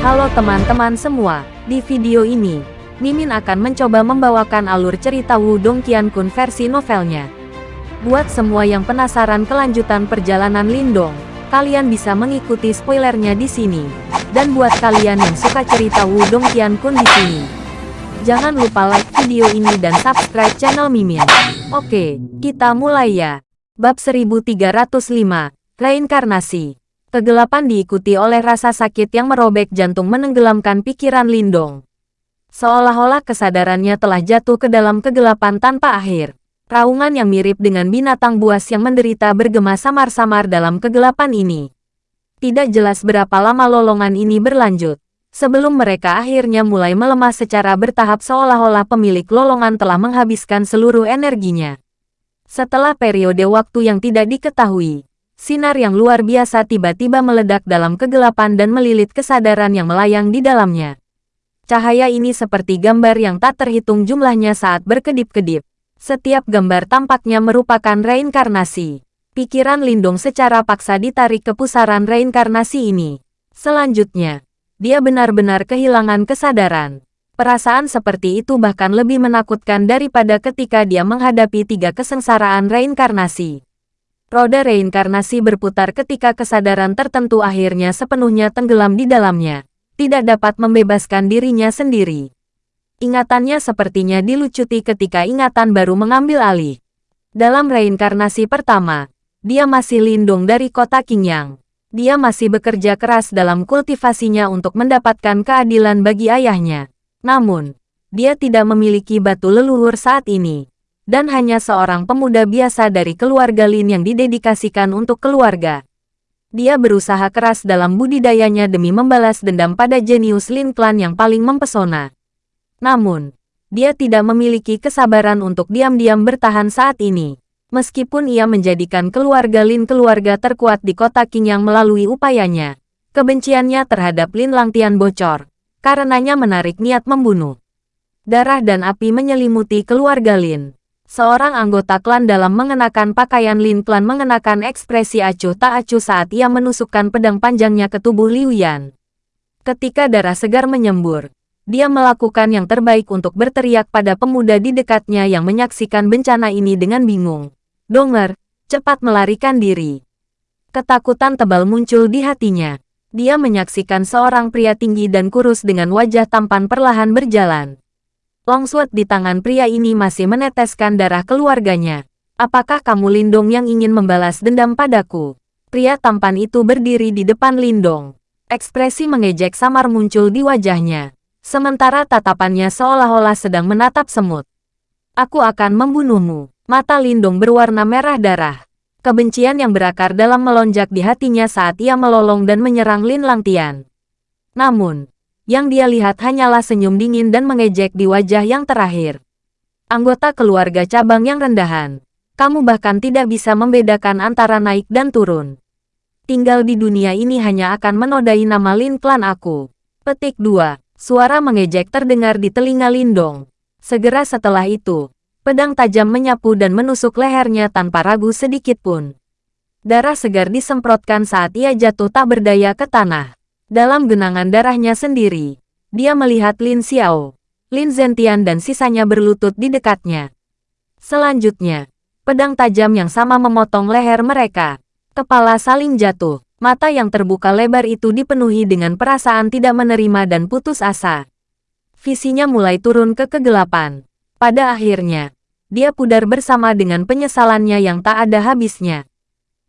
Halo teman-teman semua, di video ini, Mimin akan mencoba membawakan alur cerita Wudong Qiankun versi novelnya. Buat semua yang penasaran kelanjutan perjalanan Lindong, kalian bisa mengikuti spoilernya di sini. Dan buat kalian yang suka cerita Wudong Qiankun di sini, jangan lupa like video ini dan subscribe channel Mimin. Oke, kita mulai ya. Bab 1305, Reinkarnasi. Kegelapan diikuti oleh rasa sakit yang merobek jantung menenggelamkan pikiran Lindong. Seolah-olah kesadarannya telah jatuh ke dalam kegelapan tanpa akhir. Raungan yang mirip dengan binatang buas yang menderita bergema samar-samar dalam kegelapan ini. Tidak jelas berapa lama lolongan ini berlanjut. Sebelum mereka akhirnya mulai melemah secara bertahap seolah-olah pemilik lolongan telah menghabiskan seluruh energinya. Setelah periode waktu yang tidak diketahui, sinar yang luar biasa tiba-tiba meledak dalam kegelapan dan melilit kesadaran yang melayang di dalamnya. Cahaya ini seperti gambar yang tak terhitung jumlahnya saat berkedip-kedip. Setiap gambar tampaknya merupakan reinkarnasi. Pikiran Lindung secara paksa ditarik ke pusaran reinkarnasi ini. Selanjutnya, dia benar-benar kehilangan kesadaran. Perasaan seperti itu bahkan lebih menakutkan daripada ketika dia menghadapi tiga kesengsaraan reinkarnasi. Roda reinkarnasi berputar ketika kesadaran tertentu akhirnya sepenuhnya tenggelam di dalamnya. Tidak dapat membebaskan dirinya sendiri. Ingatannya sepertinya dilucuti ketika ingatan baru mengambil alih. Dalam reinkarnasi pertama, dia masih lindung dari kota Qingyang. Dia masih bekerja keras dalam kultivasinya untuk mendapatkan keadilan bagi ayahnya. Namun, dia tidak memiliki batu leluhur saat ini dan hanya seorang pemuda biasa dari keluarga Lin yang didedikasikan untuk keluarga. Dia berusaha keras dalam budidayanya demi membalas dendam pada jenius Lin Clan yang paling mempesona. Namun, dia tidak memiliki kesabaran untuk diam-diam bertahan saat ini. Meskipun ia menjadikan keluarga Lin keluarga terkuat di kota Qingyang melalui upayanya, kebenciannya terhadap Lin Langtian bocor, karenanya menarik niat membunuh. Darah dan api menyelimuti keluarga Lin. Seorang anggota klan dalam mengenakan pakaian Lin Klan mengenakan ekspresi acuh tak acuh saat ia menusukkan pedang panjangnya ke tubuh Liu Yan. Ketika darah segar menyembur, dia melakukan yang terbaik untuk berteriak pada pemuda di dekatnya yang menyaksikan bencana ini dengan bingung. Donger, cepat melarikan diri. Ketakutan tebal muncul di hatinya. Dia menyaksikan seorang pria tinggi dan kurus dengan wajah tampan perlahan berjalan. Longsword di tangan pria ini masih meneteskan darah keluarganya. Apakah kamu Lindong yang ingin membalas dendam padaku? Pria tampan itu berdiri di depan Lindong. Ekspresi mengejek samar muncul di wajahnya. Sementara tatapannya seolah-olah sedang menatap semut. Aku akan membunuhmu. Mata Lindong berwarna merah darah. Kebencian yang berakar dalam melonjak di hatinya saat ia melolong dan menyerang Lin Langtian. Namun, yang dia lihat hanyalah senyum dingin dan mengejek di wajah yang terakhir. Anggota keluarga cabang yang rendahan. Kamu bahkan tidak bisa membedakan antara naik dan turun. Tinggal di dunia ini hanya akan menodai nama Lin klan aku. Petik 2. Suara mengejek terdengar di telinga Lindong. Segera setelah itu, pedang tajam menyapu dan menusuk lehernya tanpa ragu sedikit pun. Darah segar disemprotkan saat ia jatuh tak berdaya ke tanah. Dalam genangan darahnya sendiri, dia melihat Lin Xiao, Lin Zentian dan sisanya berlutut di dekatnya. Selanjutnya, pedang tajam yang sama memotong leher mereka. Kepala saling jatuh, mata yang terbuka lebar itu dipenuhi dengan perasaan tidak menerima dan putus asa. Visinya mulai turun ke kegelapan. Pada akhirnya, dia pudar bersama dengan penyesalannya yang tak ada habisnya.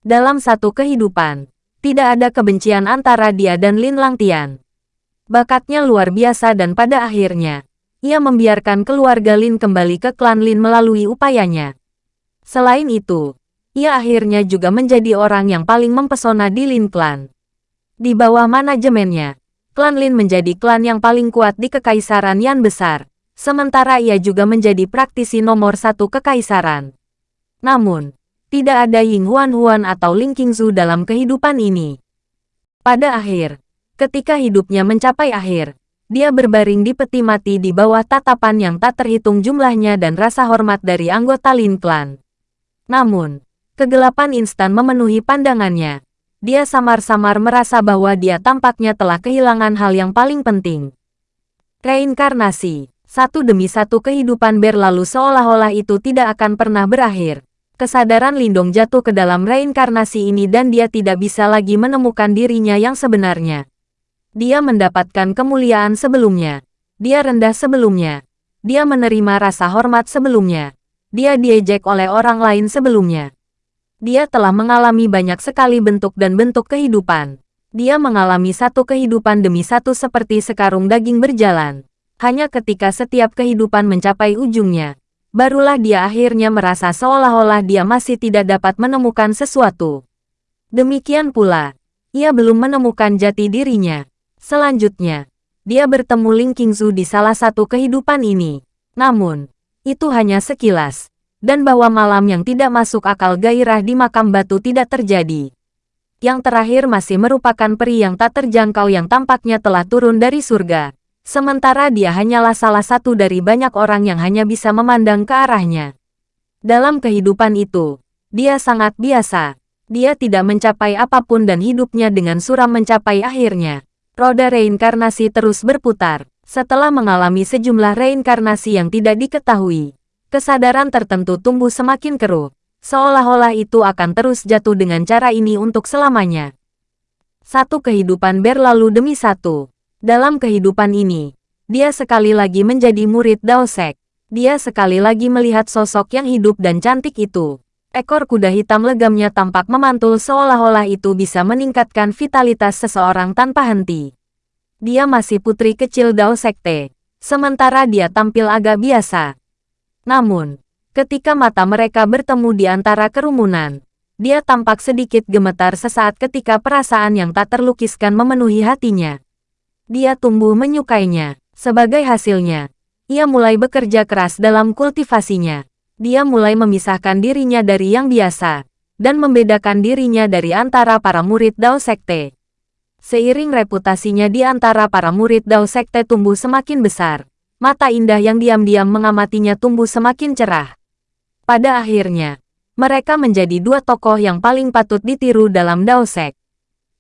Dalam satu kehidupan, tidak ada kebencian antara dia dan Lin Langtian. Bakatnya luar biasa dan pada akhirnya, ia membiarkan keluarga Lin kembali ke klan Lin melalui upayanya. Selain itu, ia akhirnya juga menjadi orang yang paling mempesona di Lin Clan. Di bawah manajemennya, klan Lin menjadi klan yang paling kuat di kekaisaran Yan Besar, sementara ia juga menjadi praktisi nomor satu kekaisaran. Namun, tidak ada Ying Huan Huan atau Ling Qingzu dalam kehidupan ini. Pada akhir, ketika hidupnya mencapai akhir, dia berbaring di peti mati di bawah tatapan yang tak terhitung jumlahnya dan rasa hormat dari anggota Lin Clan. Namun, kegelapan instan memenuhi pandangannya. dia samar-samar merasa bahwa dia tampaknya telah kehilangan hal yang paling penting. Reinkarnasi. Satu demi satu kehidupan berlalu seolah-olah itu tidak akan pernah berakhir. Kesadaran Lindong jatuh ke dalam reinkarnasi ini dan dia tidak bisa lagi menemukan dirinya yang sebenarnya. Dia mendapatkan kemuliaan sebelumnya. Dia rendah sebelumnya. Dia menerima rasa hormat sebelumnya. Dia diejek oleh orang lain sebelumnya. Dia telah mengalami banyak sekali bentuk dan bentuk kehidupan. Dia mengalami satu kehidupan demi satu seperti sekarung daging berjalan. Hanya ketika setiap kehidupan mencapai ujungnya, barulah dia akhirnya merasa seolah-olah dia masih tidak dapat menemukan sesuatu. Demikian pula, ia belum menemukan jati dirinya. Selanjutnya, dia bertemu Ling Qingzu di salah satu kehidupan ini. Namun, itu hanya sekilas dan bahwa malam yang tidak masuk akal gairah di makam batu tidak terjadi. Yang terakhir masih merupakan peri yang tak terjangkau yang tampaknya telah turun dari surga. Sementara dia hanyalah salah satu dari banyak orang yang hanya bisa memandang ke arahnya. Dalam kehidupan itu, dia sangat biasa. Dia tidak mencapai apa pun dan hidupnya dengan suram mencapai akhirnya. Roda reinkarnasi terus berputar. Setelah mengalami sejumlah reinkarnasi yang tidak diketahui, Kesadaran tertentu tumbuh semakin keruh, seolah-olah itu akan terus jatuh dengan cara ini untuk selamanya. Satu kehidupan berlalu demi satu. Dalam kehidupan ini, dia sekali lagi menjadi murid Dao Sek. Dia sekali lagi melihat sosok yang hidup dan cantik itu. Ekor kuda hitam legamnya tampak memantul seolah-olah itu bisa meningkatkan vitalitas seseorang tanpa henti. Dia masih putri kecil Dao Sekte, sementara dia tampil agak biasa. Namun, ketika mata mereka bertemu di antara kerumunan, dia tampak sedikit gemetar sesaat ketika perasaan yang tak terlukiskan memenuhi hatinya. Dia tumbuh menyukainya. Sebagai hasilnya, ia mulai bekerja keras dalam kultivasinya. Dia mulai memisahkan dirinya dari yang biasa, dan membedakan dirinya dari antara para murid Dao Sekte. Seiring reputasinya di antara para murid Dao Sekte tumbuh semakin besar, mata indah yang diam-diam mengamatinya tumbuh semakin cerah. Pada akhirnya, mereka menjadi dua tokoh yang paling patut ditiru dalam Daosek.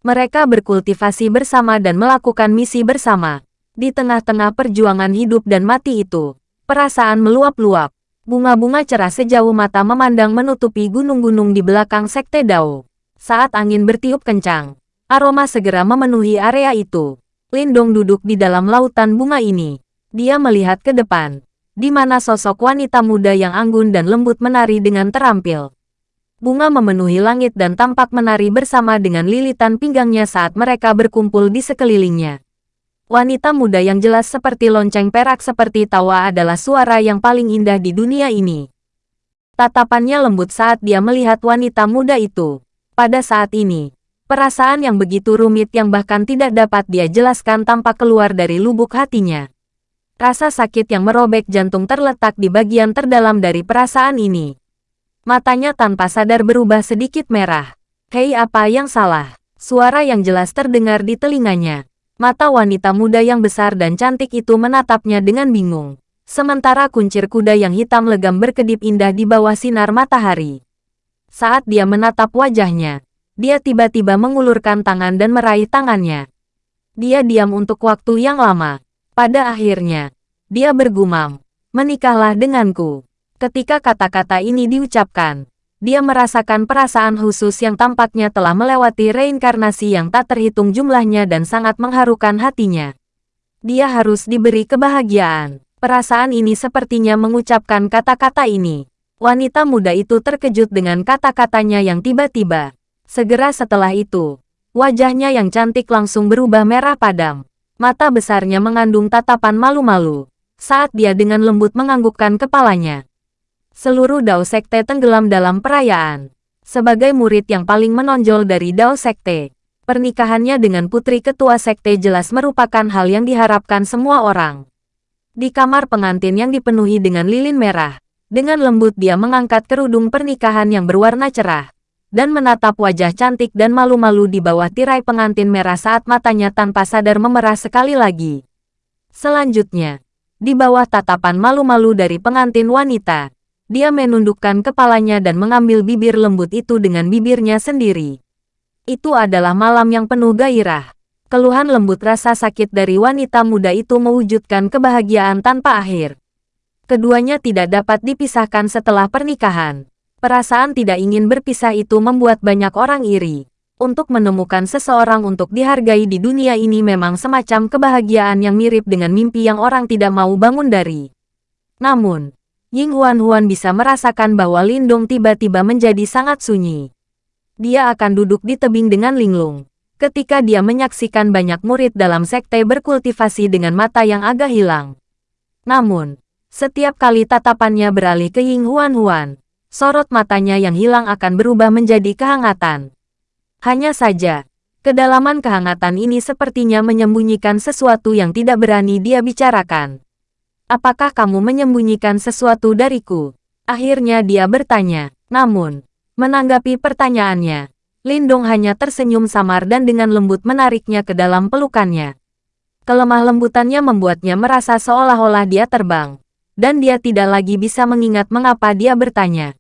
Mereka berkultivasi bersama dan melakukan misi bersama. Di tengah-tengah perjuangan hidup dan mati itu, perasaan meluap-luap. Bunga-bunga cerah sejauh mata memandang menutupi gunung-gunung di belakang Sekte Dao. Saat angin bertiup kencang, aroma segera memenuhi area itu. Lindong duduk di dalam lautan bunga ini, dia melihat ke depan, di mana sosok wanita muda yang anggun dan lembut menari dengan terampil. Bunga memenuhi langit dan tampak menari bersama dengan lilitan pinggangnya saat mereka berkumpul di sekelilingnya. Wanita muda yang jelas seperti lonceng perak seperti tawa adalah suara yang paling indah di dunia ini. Tatapannya lembut saat dia melihat wanita muda itu. Pada saat ini, perasaan yang begitu rumit yang bahkan tidak dapat dia jelaskan tampak keluar dari lubuk hatinya. Rasa sakit yang merobek jantung terletak di bagian terdalam dari perasaan ini. Matanya tanpa sadar berubah sedikit merah. Hei apa yang salah? Suara yang jelas terdengar di telinganya. Mata wanita muda yang besar dan cantik itu menatapnya dengan bingung. Sementara kuncir kuda yang hitam legam berkedip indah di bawah sinar matahari. Saat dia menatap wajahnya, dia tiba-tiba mengulurkan tangan dan meraih tangannya. Dia diam untuk waktu yang lama. Pada akhirnya, dia bergumam, menikahlah denganku. Ketika kata-kata ini diucapkan, dia merasakan perasaan khusus yang tampaknya telah melewati reinkarnasi yang tak terhitung jumlahnya dan sangat mengharukan hatinya. Dia harus diberi kebahagiaan. Perasaan ini sepertinya mengucapkan kata-kata ini. Wanita muda itu terkejut dengan kata-katanya yang tiba-tiba. Segera setelah itu, wajahnya yang cantik langsung berubah merah padam. Mata besarnya mengandung tatapan malu-malu, saat dia dengan lembut menganggukkan kepalanya. Seluruh Dao Sekte tenggelam dalam perayaan. Sebagai murid yang paling menonjol dari Dao Sekte, pernikahannya dengan putri ketua Sekte jelas merupakan hal yang diharapkan semua orang. Di kamar pengantin yang dipenuhi dengan lilin merah, dengan lembut dia mengangkat kerudung pernikahan yang berwarna cerah, dan menatap wajah cantik dan malu-malu di bawah tirai pengantin merah saat matanya tanpa sadar memerah sekali lagi. Selanjutnya, di bawah tatapan malu-malu dari pengantin wanita, dia menundukkan kepalanya dan mengambil bibir lembut itu dengan bibirnya sendiri. Itu adalah malam yang penuh gairah. Keluhan lembut rasa sakit dari wanita muda itu mewujudkan kebahagiaan tanpa akhir. Keduanya tidak dapat dipisahkan setelah pernikahan. Perasaan tidak ingin berpisah itu membuat banyak orang iri. Untuk menemukan seseorang untuk dihargai di dunia ini memang semacam kebahagiaan yang mirip dengan mimpi yang orang tidak mau bangun dari. Namun, Ying Huan Huan bisa merasakan bahwa Lindong tiba-tiba menjadi sangat sunyi dia akan duduk di tebing dengan linglung. Ketika dia menyaksikan banyak murid dalam sekte berkultivasi dengan mata yang agak hilang. Namun, setiap kali tatapannya beralih ke Ying Huan Huan, sorot matanya yang hilang akan berubah menjadi kehangatan. Hanya saja, kedalaman kehangatan ini sepertinya menyembunyikan sesuatu yang tidak berani dia bicarakan. Apakah kamu menyembunyikan sesuatu dariku? Akhirnya dia bertanya. Namun, Menanggapi pertanyaannya, Lindong hanya tersenyum samar dan dengan lembut menariknya ke dalam pelukannya. Kelemah lembutannya membuatnya merasa seolah-olah dia terbang, dan dia tidak lagi bisa mengingat mengapa dia bertanya.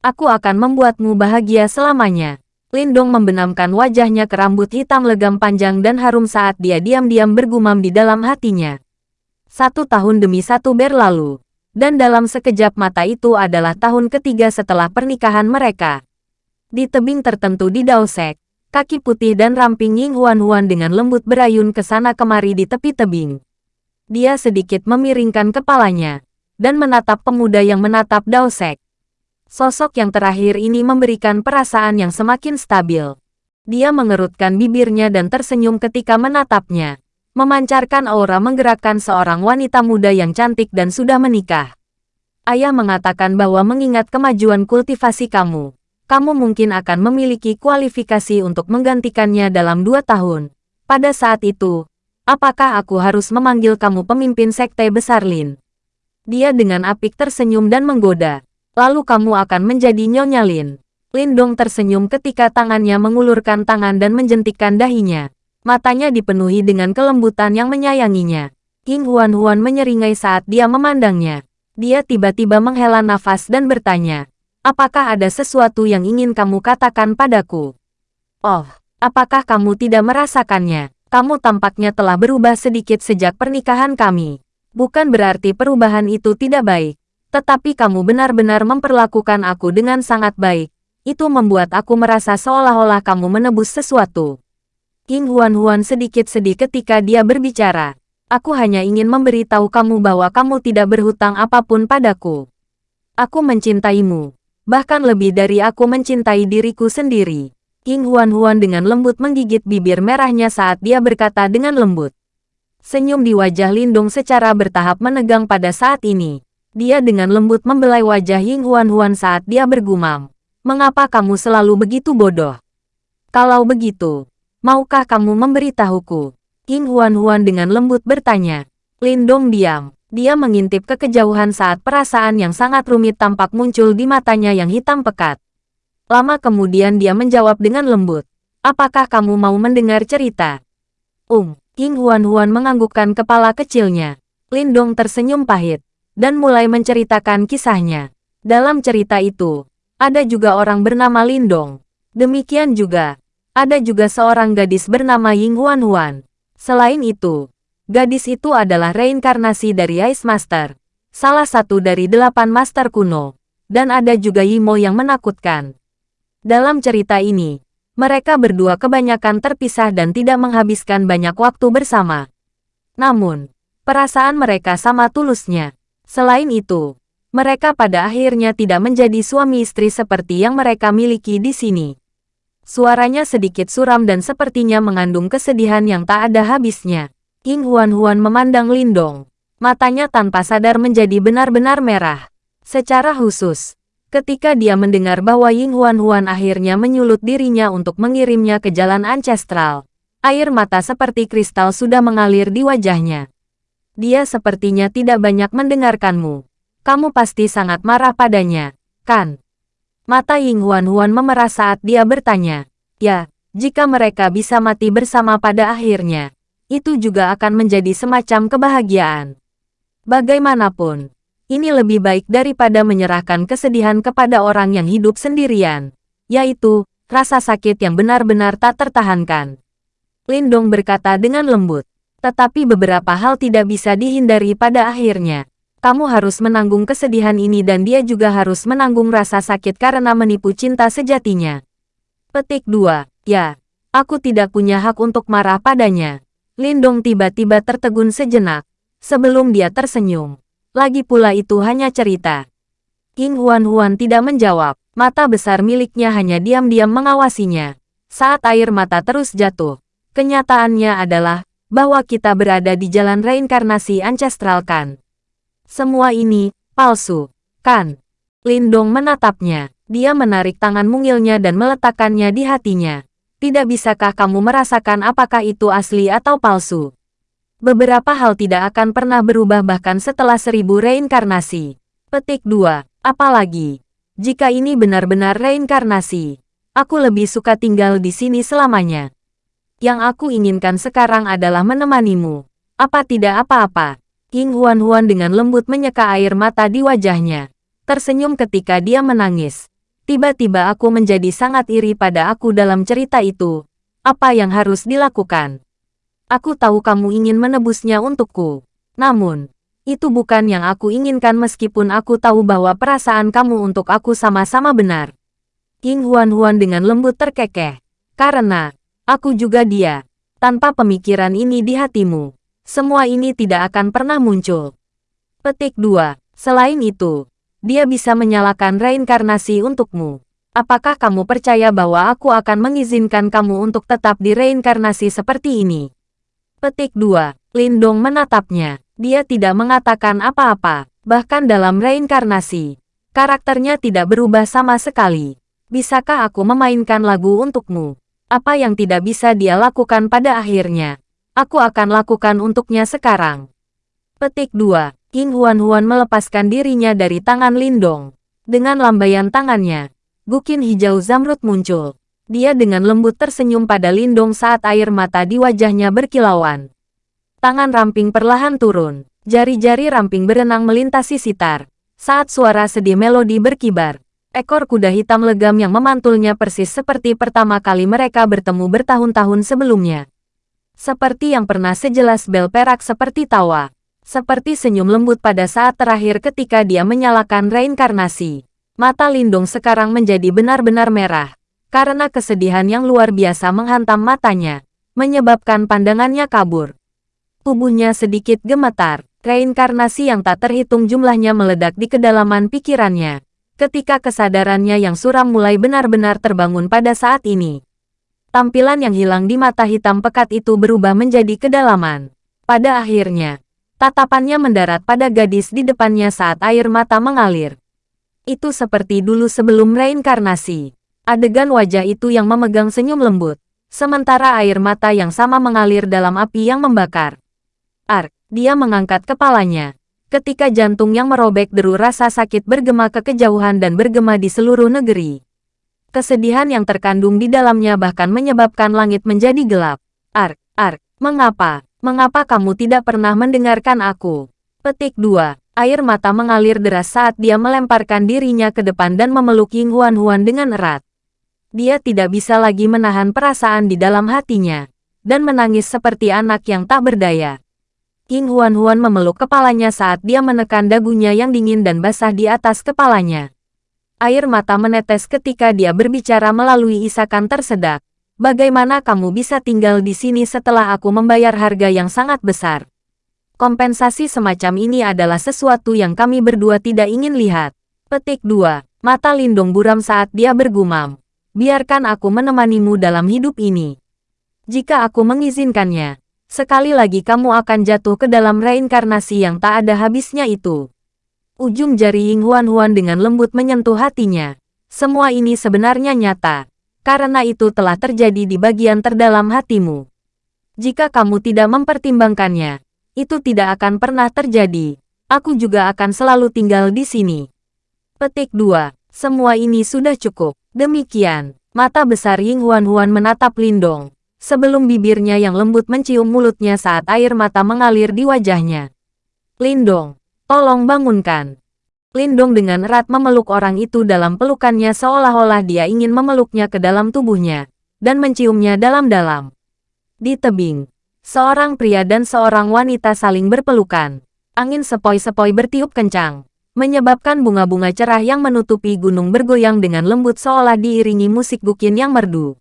Aku akan membuatmu bahagia selamanya. Lindong membenamkan wajahnya ke rambut hitam legam panjang dan harum saat dia diam-diam bergumam di dalam hatinya. Satu tahun demi satu berlalu, dan dalam sekejap mata itu adalah tahun ketiga setelah pernikahan mereka. Di tebing tertentu di Daosek, kaki putih dan ramping Ying Huan-Huan dengan lembut berayun ke sana kemari di tepi tebing. Dia sedikit memiringkan kepalanya, dan menatap pemuda yang menatap Daosek. Sosok yang terakhir ini memberikan perasaan yang semakin stabil. Dia mengerutkan bibirnya dan tersenyum ketika menatapnya memancarkan aura menggerakkan seorang wanita muda yang cantik dan sudah menikah. Ayah mengatakan bahwa mengingat kemajuan kultivasi kamu, kamu mungkin akan memiliki kualifikasi untuk menggantikannya dalam dua tahun. Pada saat itu, apakah aku harus memanggil kamu pemimpin sekte besar Lin? Dia dengan apik tersenyum dan menggoda. Lalu kamu akan menjadi Nyonya Lin. Lindong tersenyum ketika tangannya mengulurkan tangan dan menjentikkan dahinya. Matanya dipenuhi dengan kelembutan yang menyayanginya. King Huan-Huan menyeringai saat dia memandangnya. Dia tiba-tiba menghela nafas dan bertanya, Apakah ada sesuatu yang ingin kamu katakan padaku? Oh, apakah kamu tidak merasakannya? Kamu tampaknya telah berubah sedikit sejak pernikahan kami. Bukan berarti perubahan itu tidak baik, tetapi kamu benar-benar memperlakukan aku dengan sangat baik. Itu membuat aku merasa seolah-olah kamu menebus sesuatu. King Huan-Huan sedikit sedih ketika dia berbicara. Aku hanya ingin memberitahu kamu bahwa kamu tidak berhutang apa pun padaku. Aku mencintaimu. Bahkan lebih dari aku mencintai diriku sendiri. King Huan-Huan dengan lembut menggigit bibir merahnya saat dia berkata dengan lembut. Senyum di wajah Lindung secara bertahap menegang pada saat ini. Dia dengan lembut membelai wajah Ying Huan-Huan saat dia bergumam. Mengapa kamu selalu begitu bodoh? Kalau begitu, Maukah kamu memberitahuku? King Huan-Huan dengan lembut bertanya. Lindong diam. Dia mengintip ke kejauhan saat perasaan yang sangat rumit tampak muncul di matanya yang hitam pekat. Lama kemudian dia menjawab dengan lembut. Apakah kamu mau mendengar cerita? Um, King Huan-Huan menganggukkan kepala kecilnya. Lindong tersenyum pahit, dan mulai menceritakan kisahnya. Dalam cerita itu, ada juga orang bernama Lindong. Demikian juga, ada juga seorang gadis bernama Ying Huan Huan. Selain itu, gadis itu adalah reinkarnasi dari Ice Master, salah satu dari delapan master kuno, dan ada juga Yimo yang menakutkan. Dalam cerita ini, mereka berdua kebanyakan terpisah dan tidak menghabiskan banyak waktu bersama. Namun, perasaan mereka sama tulusnya. Selain itu, mereka pada akhirnya tidak menjadi suami istri seperti yang mereka miliki di sini. Suaranya sedikit suram dan sepertinya mengandung kesedihan yang tak ada habisnya. King Huan-Huan memandang Lindong. Matanya tanpa sadar menjadi benar-benar merah. Secara khusus, ketika dia mendengar bahwa Ying Huan-Huan akhirnya menyulut dirinya untuk mengirimnya ke jalan ancestral, air mata seperti kristal sudah mengalir di wajahnya. Dia sepertinya tidak banyak mendengarkanmu. Kamu pasti sangat marah padanya, kan? Mata Ying Huan-Huan memerah saat dia bertanya. Ya, jika mereka bisa mati bersama pada akhirnya, itu juga akan menjadi semacam kebahagiaan. Bagaimanapun, ini lebih baik daripada menyerahkan kesedihan kepada orang yang hidup sendirian, yaitu rasa sakit yang benar-benar tak tertahankan. Lindong berkata dengan lembut. Tetapi beberapa hal tidak bisa dihindari pada akhirnya. Kamu harus menanggung kesedihan ini dan dia juga harus menanggung rasa sakit karena menipu cinta sejatinya. Petik 2. Ya, aku tidak punya hak untuk marah padanya. Lindong tiba-tiba tertegun sejenak. Sebelum dia tersenyum. Lagi pula itu hanya cerita. King Huan-Huan tidak menjawab. Mata besar miliknya hanya diam-diam mengawasinya. Saat air mata terus jatuh. Kenyataannya adalah bahwa kita berada di jalan reinkarnasi ancestral kan. Semua ini palsu, kan? Lindong menatapnya. Dia menarik tangan mungilnya dan meletakkannya di hatinya. Tidak bisakah kamu merasakan apakah itu asli atau palsu? Beberapa hal tidak akan pernah berubah bahkan setelah seribu reinkarnasi. Petik 2. Apalagi, jika ini benar-benar reinkarnasi, aku lebih suka tinggal di sini selamanya. Yang aku inginkan sekarang adalah menemanimu. Apa tidak apa-apa. King Huan-Huan dengan lembut menyeka air mata di wajahnya. Tersenyum ketika dia menangis. Tiba-tiba aku menjadi sangat iri pada aku dalam cerita itu. Apa yang harus dilakukan? Aku tahu kamu ingin menebusnya untukku. Namun, itu bukan yang aku inginkan meskipun aku tahu bahwa perasaan kamu untuk aku sama-sama benar. King Huan-Huan dengan lembut terkekeh. Karena, aku juga dia. Tanpa pemikiran ini di hatimu, semua ini tidak akan pernah muncul. Petik 2. Selain itu, dia bisa menyalakan reinkarnasi untukmu. Apakah kamu percaya bahwa aku akan mengizinkan kamu untuk tetap di reinkarnasi seperti ini? Petik 2. Lindong menatapnya. Dia tidak mengatakan apa-apa, bahkan dalam reinkarnasi. Karakternya tidak berubah sama sekali. Bisakah aku memainkan lagu untukmu? Apa yang tidak bisa dia lakukan pada akhirnya? Aku akan lakukan untuknya sekarang. Petik 2. King Huan-Huan melepaskan dirinya dari tangan Lindong. Dengan lambaian tangannya, gukin hijau zamrud muncul. Dia dengan lembut tersenyum pada Lindong saat air mata di wajahnya berkilauan. Tangan ramping perlahan turun. Jari-jari ramping berenang melintasi sitar. Saat suara sedih melodi berkibar. Ekor kuda hitam legam yang memantulnya persis seperti pertama kali mereka bertemu bertahun-tahun sebelumnya. Seperti yang pernah sejelas bel perak seperti tawa. Seperti senyum lembut pada saat terakhir ketika dia menyalakan reinkarnasi. Mata Lindung sekarang menjadi benar-benar merah. Karena kesedihan yang luar biasa menghantam matanya. Menyebabkan pandangannya kabur. Tubuhnya sedikit gemetar. Reinkarnasi yang tak terhitung jumlahnya meledak di kedalaman pikirannya. Ketika kesadarannya yang suram mulai benar-benar terbangun pada saat ini. Tampilan yang hilang di mata hitam pekat itu berubah menjadi kedalaman. Pada akhirnya, tatapannya mendarat pada gadis di depannya saat air mata mengalir. Itu seperti dulu sebelum reinkarnasi. Adegan wajah itu yang memegang senyum lembut, sementara air mata yang sama mengalir dalam api yang membakar. Ark, dia mengangkat kepalanya. Ketika jantung yang merobek deru rasa sakit bergema ke kejauhan dan bergema di seluruh negeri. Kesedihan yang terkandung di dalamnya bahkan menyebabkan langit menjadi gelap. Ark, Ark, mengapa? Mengapa kamu tidak pernah mendengarkan aku? Petik 2. Air mata mengalir deras saat dia melemparkan dirinya ke depan dan memeluk Ying Huan Huan dengan erat. Dia tidak bisa lagi menahan perasaan di dalam hatinya, dan menangis seperti anak yang tak berdaya. King Huan-Huan memeluk kepalanya saat dia menekan dagunya yang dingin dan basah di atas kepalanya. Air mata menetes ketika dia berbicara melalui isakan tersedak. Bagaimana kamu bisa tinggal di sini setelah aku membayar harga yang sangat besar? Kompensasi semacam ini adalah sesuatu yang kami berdua tidak ingin lihat. Petik 2. Mata Lindung buram saat dia bergumam. Biarkan aku menemanimu dalam hidup ini. Jika aku mengizinkannya, Sekali lagi kamu akan jatuh ke dalam reinkarnasi yang tak ada habisnya itu. Ujung jari Ying Huan Huan dengan lembut menyentuh hatinya. Semua ini sebenarnya nyata. Karena itu telah terjadi di bagian terdalam hatimu. Jika kamu tidak mempertimbangkannya, itu tidak akan pernah terjadi. Aku juga akan selalu tinggal di sini. Petik 2. Semua ini sudah cukup. Demikian, mata besar Ying Huan Huan menatap Lindong sebelum bibirnya yang lembut mencium mulutnya saat air mata mengalir di wajahnya. Lindong, tolong bangunkan. Lindong dengan erat memeluk orang itu dalam pelukannya seolah-olah dia ingin memeluknya ke dalam tubuhnya, dan menciumnya dalam-dalam. Di tebing, seorang pria dan seorang wanita saling berpelukan. Angin sepoi-sepoi bertiup kencang, menyebabkan bunga-bunga cerah yang menutupi gunung bergoyang dengan lembut seolah diiringi musik bukin yang merdu.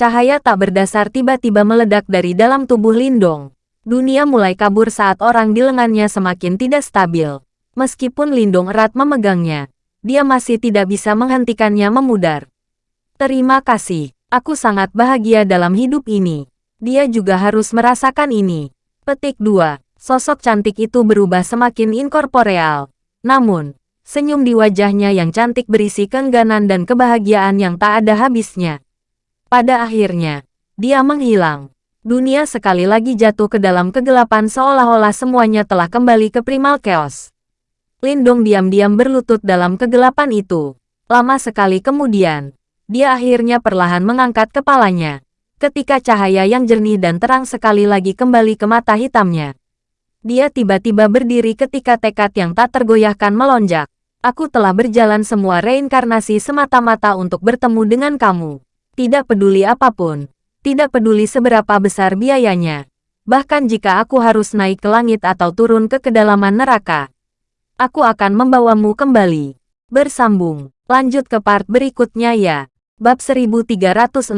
Cahaya tak berdasar tiba-tiba meledak dari dalam tubuh Lindong. Dunia mulai kabur saat orang di lengannya semakin tidak stabil. Meskipun Lindong erat memegangnya, dia masih tidak bisa menghentikannya memudar. Terima kasih, aku sangat bahagia dalam hidup ini. Dia juga harus merasakan ini. Petik 2. Sosok cantik itu berubah semakin inkorporeal. Namun, senyum di wajahnya yang cantik berisi keengganan dan kebahagiaan yang tak ada habisnya. Pada akhirnya, dia menghilang. Dunia sekali lagi jatuh ke dalam kegelapan seolah-olah semuanya telah kembali ke primal chaos. Lindong diam-diam berlutut dalam kegelapan itu. Lama sekali kemudian, dia akhirnya perlahan mengangkat kepalanya. Ketika cahaya yang jernih dan terang sekali lagi kembali ke mata hitamnya. Dia tiba-tiba berdiri ketika tekad yang tak tergoyahkan melonjak. Aku telah berjalan semua reinkarnasi semata-mata untuk bertemu dengan kamu. Tidak peduli apa pun. Tidak peduli seberapa besar biayanya. Bahkan jika aku harus naik ke langit atau turun ke kedalaman neraka aku akan membawamu kembali. Bersambung. Lanjut ke part berikutnya ya. Bab 1306.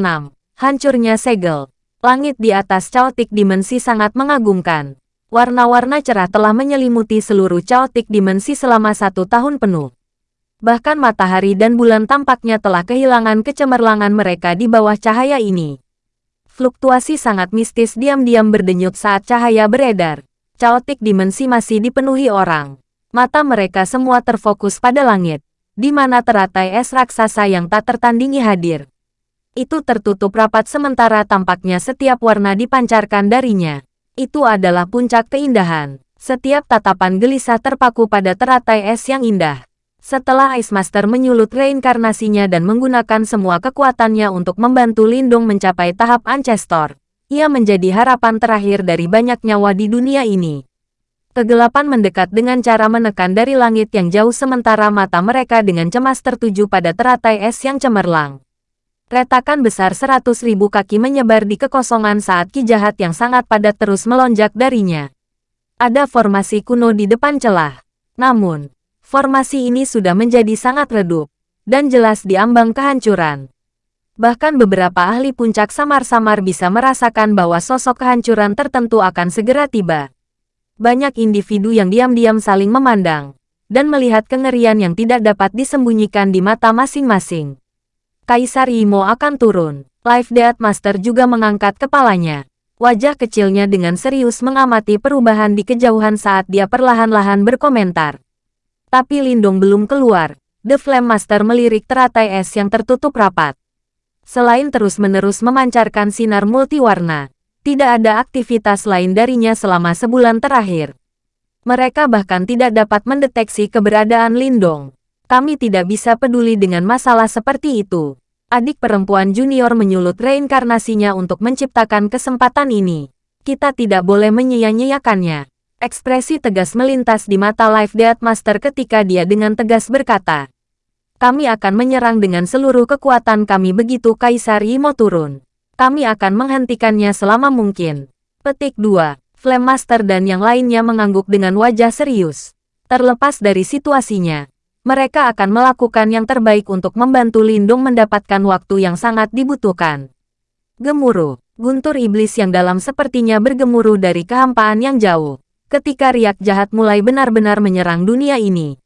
Hancurnya segel. Langit di atas caotik dimensi sangat mengagumkan. Warna-warna cerah telah menyelimuti seluruh caotik dimensi selama satu tahun penuh. Bahkan matahari dan bulan tampaknya telah kehilangan kecemerlangan mereka di bawah cahaya ini. Fluktuasi sangat mistis diam-diam berdenyut saat cahaya beredar. Caotik dimensi masih dipenuhi orang. Mata mereka semua terfokus pada langit, di mana teratai es raksasa yang tak tertandingi hadir. Itu tertutup rapat sementara tampaknya setiap warna dipancarkan darinya. Itu adalah puncak keindahan. Setiap tatapan gelisah terpaku pada teratai es yang indah. Setelah Ice Master menyulut reinkarnasinya dan menggunakan semua kekuatannya untuk membantu Lindung mencapai tahap Ancestor, ia menjadi harapan terakhir dari banyak nyawa di dunia ini. Kegelapan mendekat dengan cara menekan dari langit yang jauh sementara mata mereka dengan cemas tertuju pada teratai es yang cemerlang. Retakan besar seratus ribu kaki menyebar di kekosongan saat ki jahat yang sangat padat terus melonjak darinya. Ada formasi kuno di depan celah. Namun, formasi ini sudah menjadi sangat redup, dan jelas diambang kehancuran. Bahkan beberapa ahli puncak samar-samar bisa merasakan bahwa sosok kehancuran tertentu akan segera tiba banyak individu yang diam-diam saling memandang, dan melihat kengerian yang tidak dapat disembunyikan di mata masing-masing. Kaisar Imo akan turun. Life Death Master juga mengangkat kepalanya. Wajah kecilnya dengan serius mengamati perubahan di kejauhan saat dia perlahan-lahan berkomentar. Tapi Lindong belum keluar. The Flame Master melirik teratai es yang tertutup rapat. Selain terus-menerus memancarkan sinar multiwarna, tidak ada aktivitas lain darinya selama sebulan terakhir. Mereka bahkan tidak dapat mendeteksi keberadaan Lindong. Kami tidak bisa peduli dengan masalah seperti itu. Adik perempuan junior menyulut reinkarnasinya untuk menciptakan kesempatan ini. Kita tidak boleh menyia-nyiakannya. Ekspresi tegas melintas di mata Life Death Master ketika dia dengan tegas berkata, Kami akan menyerang dengan seluruh kekuatan kami begitu Kaisar Imo turun kami akan menghentikannya selama mungkin. Petik 2. Flame Master dan yang lainnya mengangguk dengan wajah serius. Terlepas dari situasinya, mereka akan melakukan yang terbaik untuk membantu Lindung mendapatkan waktu yang sangat dibutuhkan. Gemuruh, guntur iblis yang dalam sepertinya bergemuruh dari kehampaan yang jauh. Ketika riak jahat mulai benar-benar menyerang dunia ini.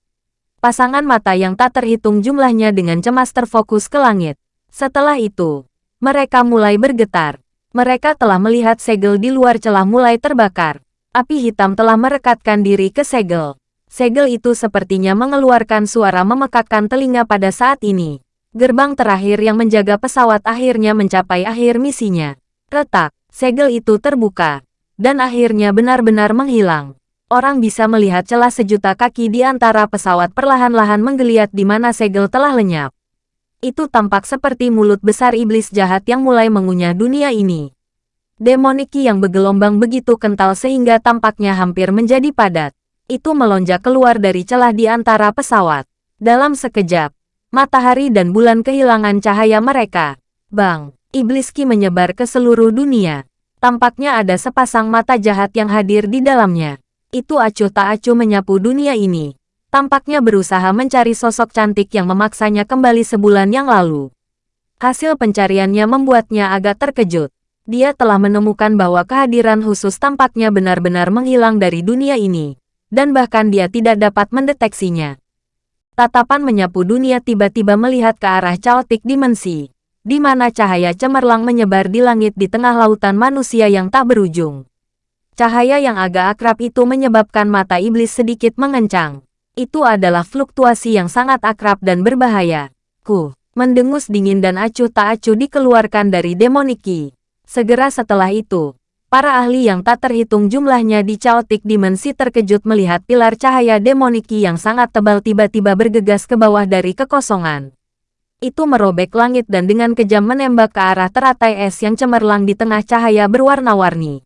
Pasangan mata yang tak terhitung jumlahnya dengan cemas terfokus ke langit. Setelah itu, mereka mulai bergetar. Mereka telah melihat segel di luar celah mulai terbakar. Api hitam telah merekatkan diri ke segel. Segel itu sepertinya mengeluarkan suara memekakkan telinga pada saat ini. Gerbang terakhir yang menjaga pesawat akhirnya mencapai akhir misinya. Retak, segel itu terbuka. Dan akhirnya benar-benar menghilang. Orang bisa melihat celah sejuta kaki di antara pesawat perlahan-lahan menggeliat di mana segel telah lenyap. Itu tampak seperti mulut besar iblis jahat yang mulai mengunyah dunia ini. Demoniki yang bergelombang begitu kental sehingga tampaknya hampir menjadi padat. Itu melonjak keluar dari celah di antara pesawat. Dalam sekejap, matahari dan bulan kehilangan cahaya mereka. Bang, iblis ki menyebar ke seluruh dunia. Tampaknya ada sepasang mata jahat yang hadir di dalamnya. Itu acuh tak acuh menyapu dunia ini. Tampaknya berusaha mencari sosok cantik yang memaksanya kembali sebulan yang lalu. Hasil pencariannya membuatnya agak terkejut. Dia telah menemukan bahwa kehadiran khusus tampaknya benar-benar menghilang dari dunia ini. Dan bahkan dia tidak dapat mendeteksinya. Tatapan menyapu dunia tiba-tiba melihat ke arah caotik dimensi di mana cahaya cemerlang menyebar di langit di tengah lautan manusia yang tak berujung. Cahaya yang agak akrab itu menyebabkan mata iblis sedikit mengencang. Itu adalah fluktuasi yang sangat akrab dan berbahaya. Ku, mendengus dingin dan acuh tak acuh dikeluarkan dari demoniki. Segera setelah itu, para ahli yang tak terhitung jumlahnya di caotik dimensi terkejut melihat pilar cahaya demoniki yang sangat tebal tiba-tiba bergegas ke bawah dari kekosongan. Itu merobek langit dan dengan kejam menembak ke arah teratai es yang cemerlang di tengah cahaya berwarna-warni.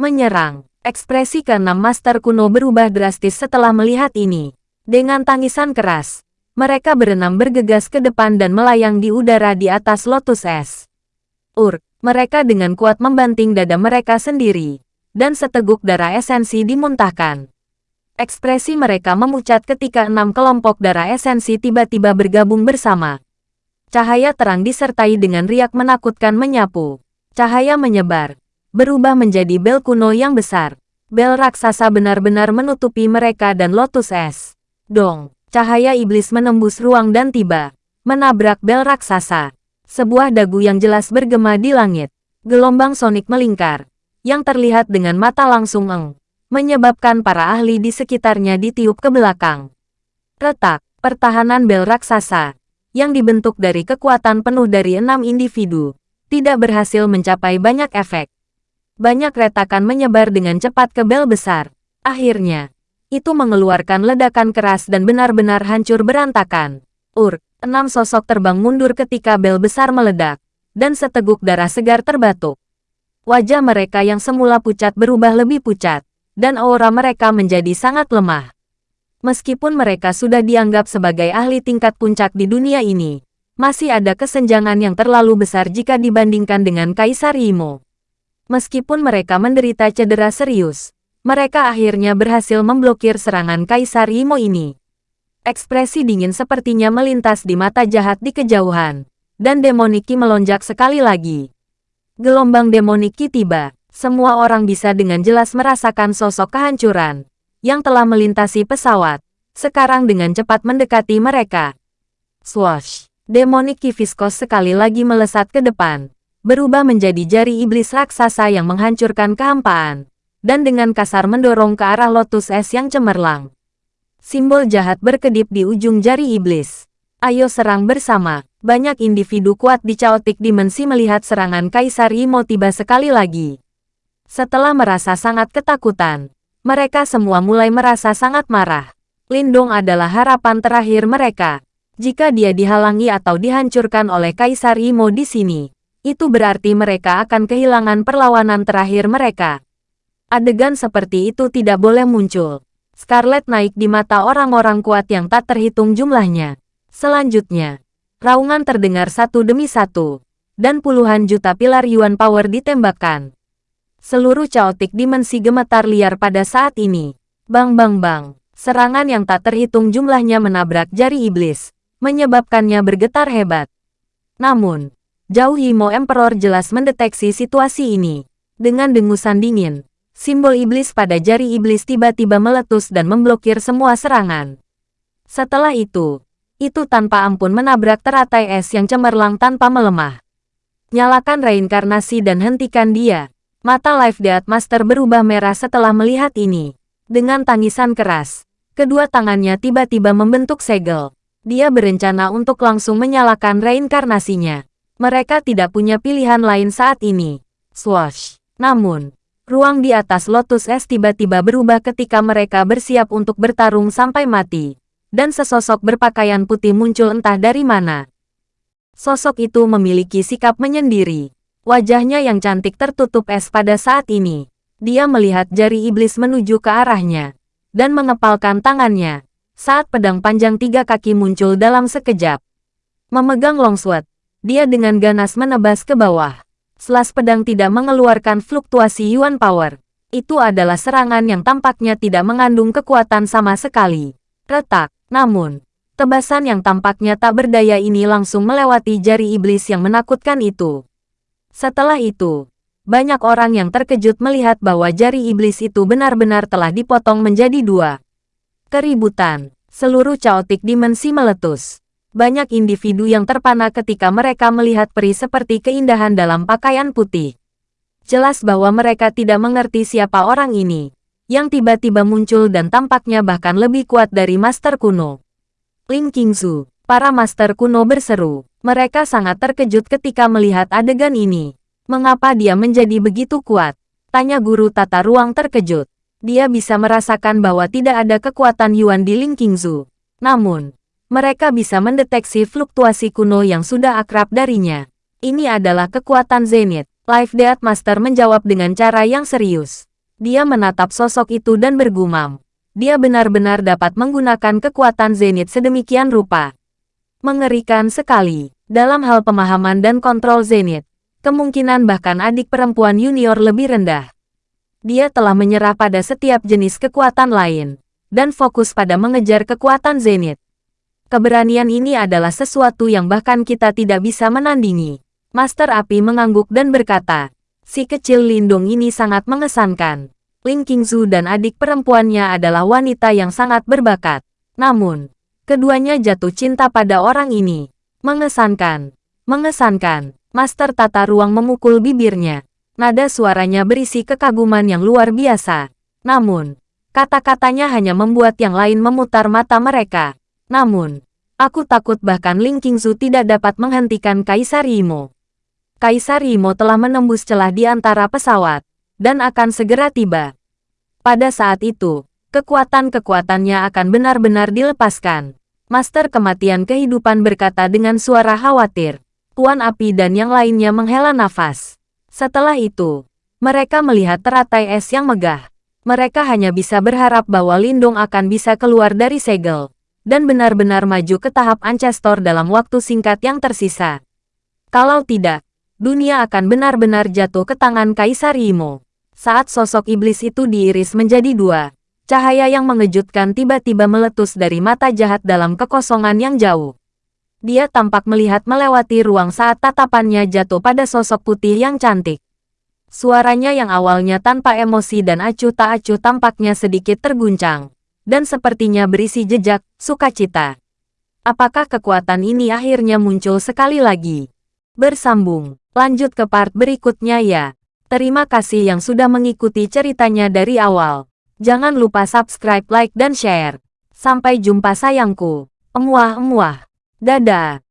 Menyerang, ekspresi keenam master kuno berubah drastis setelah melihat ini. Dengan tangisan keras, mereka berenam bergegas ke depan dan melayang di udara di atas lotus es. Ur, mereka dengan kuat membanting dada mereka sendiri, dan seteguk darah esensi dimuntahkan. Ekspresi mereka memucat ketika enam kelompok darah esensi tiba-tiba bergabung bersama. Cahaya terang disertai dengan riak menakutkan menyapu. Cahaya menyebar, berubah menjadi bel kuno yang besar. Bel raksasa benar-benar menutupi mereka dan lotus es. Dong, cahaya iblis menembus ruang dan tiba, menabrak bel raksasa. Sebuah dagu yang jelas bergema di langit. Gelombang sonik melingkar, yang terlihat dengan mata langsung eng, menyebabkan para ahli di sekitarnya ditiup ke belakang. Retak, pertahanan bel raksasa, yang dibentuk dari kekuatan penuh dari enam individu, tidak berhasil mencapai banyak efek. Banyak retakan menyebar dengan cepat ke bel besar. Akhirnya, itu mengeluarkan ledakan keras dan benar-benar hancur berantakan. Ur, enam sosok terbang mundur ketika bel besar meledak, dan seteguk darah segar terbatuk. Wajah mereka yang semula pucat berubah lebih pucat, dan aura mereka menjadi sangat lemah. Meskipun mereka sudah dianggap sebagai ahli tingkat puncak di dunia ini, masih ada kesenjangan yang terlalu besar jika dibandingkan dengan Kaisar Imo. Meskipun mereka menderita cedera serius, mereka akhirnya berhasil memblokir serangan Kaisar Imo ini. Ekspresi dingin sepertinya melintas di mata jahat di kejauhan, dan demoniki melonjak sekali lagi. Gelombang demoniki tiba, semua orang bisa dengan jelas merasakan sosok kehancuran, yang telah melintasi pesawat, sekarang dengan cepat mendekati mereka. Swash! Demonik Kifiskos sekali lagi melesat ke depan, berubah menjadi jari iblis raksasa yang menghancurkan kehampaan, dan dengan kasar mendorong ke arah lotus es yang cemerlang. Simbol jahat berkedip di ujung jari iblis. Ayo serang bersama. Banyak individu kuat di caotik dimensi melihat serangan Kaisar Imo tiba sekali lagi. Setelah merasa sangat ketakutan, mereka semua mulai merasa sangat marah. Lindong adalah harapan terakhir mereka. Jika dia dihalangi atau dihancurkan oleh Kaisar Imo di sini, itu berarti mereka akan kehilangan perlawanan terakhir mereka. Adegan seperti itu tidak boleh muncul. Scarlet naik di mata orang-orang kuat yang tak terhitung jumlahnya. Selanjutnya, raungan terdengar satu demi satu, dan puluhan juta pilar Yuan Power ditembakkan. Seluruh caotik dimensi gemetar liar pada saat ini. Bang bang bang. Serangan yang tak terhitung jumlahnya menabrak jari iblis, menyebabkannya bergetar hebat. Namun, Jauh Himo Emperor jelas mendeteksi situasi ini. Dengan dengusan dingin, simbol iblis pada jari iblis tiba-tiba meletus dan memblokir semua serangan. Setelah itu, itu tanpa ampun menabrak teratai es yang cemerlang tanpa melemah. Nyalakan reinkarnasi dan hentikan dia. Mata Life Death Master berubah merah setelah melihat ini. Dengan tangisan keras, kedua tangannya tiba-tiba membentuk segel. Dia berencana untuk langsung menyalakan reinkarnasinya. Mereka tidak punya pilihan lain saat ini. Swash. Namun, ruang di atas Lotus S tiba-tiba berubah ketika mereka bersiap untuk bertarung sampai mati. Dan sesosok berpakaian putih muncul entah dari mana. Sosok itu memiliki sikap menyendiri. Wajahnya yang cantik tertutup es pada saat ini. Dia melihat jari iblis menuju ke arahnya. dan mengepalkan tangannya. Saat pedang panjang tiga kaki muncul dalam sekejap. Memegang longsword, dia dengan ganas menebas ke bawah. Selas pedang tidak mengeluarkan fluktuasi Yuan Power. Itu adalah serangan yang tampaknya tidak mengandung kekuatan sama sekali. Retak, namun, tebasan yang tampaknya tak berdaya ini langsung melewati jari iblis yang menakutkan itu. Setelah itu, banyak orang yang terkejut melihat bahwa jari iblis itu benar-benar telah dipotong menjadi dua. Keributan, seluruh caotik dimensi meletus. Banyak individu yang terpana ketika mereka melihat peri seperti keindahan dalam pakaian putih. Jelas bahwa mereka tidak mengerti siapa orang ini, yang tiba-tiba muncul dan tampaknya bahkan lebih kuat dari Master Kuno. Ling Qingzu, para Master Kuno berseru. Mereka sangat terkejut ketika melihat adegan ini. Mengapa dia menjadi begitu kuat? Tanya guru tata ruang terkejut. Dia bisa merasakan bahwa tidak ada kekuatan Yuan di Ling Qingzu. Namun, mereka bisa mendeteksi fluktuasi kuno yang sudah akrab darinya. Ini adalah kekuatan Zenith. Life Death Master menjawab dengan cara yang serius. Dia menatap sosok itu dan bergumam. Dia benar-benar dapat menggunakan kekuatan Zenith sedemikian rupa. Mengerikan sekali. Dalam hal pemahaman dan kontrol Zenith, kemungkinan bahkan adik perempuan junior lebih rendah. Dia telah menyerah pada setiap jenis kekuatan lain, dan fokus pada mengejar kekuatan Zenith. Keberanian ini adalah sesuatu yang bahkan kita tidak bisa menandingi. Master Api mengangguk dan berkata, si kecil lindung ini sangat mengesankan. Ling Qingzu dan adik perempuannya adalah wanita yang sangat berbakat. Namun, keduanya jatuh cinta pada orang ini. Mengesankan. Mengesankan. Master tata ruang memukul bibirnya. Nada suaranya berisi kekaguman yang luar biasa. Namun, kata-katanya hanya membuat yang lain memutar mata mereka. Namun, aku takut bahkan Ling Qingzu tidak dapat menghentikan Kaisar Imo. Kaisar Imo telah menembus celah di antara pesawat, dan akan segera tiba. Pada saat itu, kekuatan-kekuatannya akan benar-benar dilepaskan. Master Kematian Kehidupan berkata dengan suara khawatir. Tuan Api dan yang lainnya menghela nafas. Setelah itu, mereka melihat teratai es yang megah. Mereka hanya bisa berharap bahwa Lindung akan bisa keluar dari segel, dan benar-benar maju ke tahap Ancestor dalam waktu singkat yang tersisa. Kalau tidak, dunia akan benar-benar jatuh ke tangan Kaisar Imo. Saat sosok iblis itu diiris menjadi dua, cahaya yang mengejutkan tiba-tiba meletus dari mata jahat dalam kekosongan yang jauh. Dia tampak melihat melewati ruang saat tatapannya jatuh pada sosok putih yang cantik. Suaranya yang awalnya tanpa emosi dan acuh tak acuh tampaknya sedikit terguncang. Dan sepertinya berisi jejak, sukacita. Apakah kekuatan ini akhirnya muncul sekali lagi? Bersambung, lanjut ke part berikutnya ya. Terima kasih yang sudah mengikuti ceritanya dari awal. Jangan lupa subscribe, like, dan share. Sampai jumpa sayangku. Emuah-emuah. Dadah.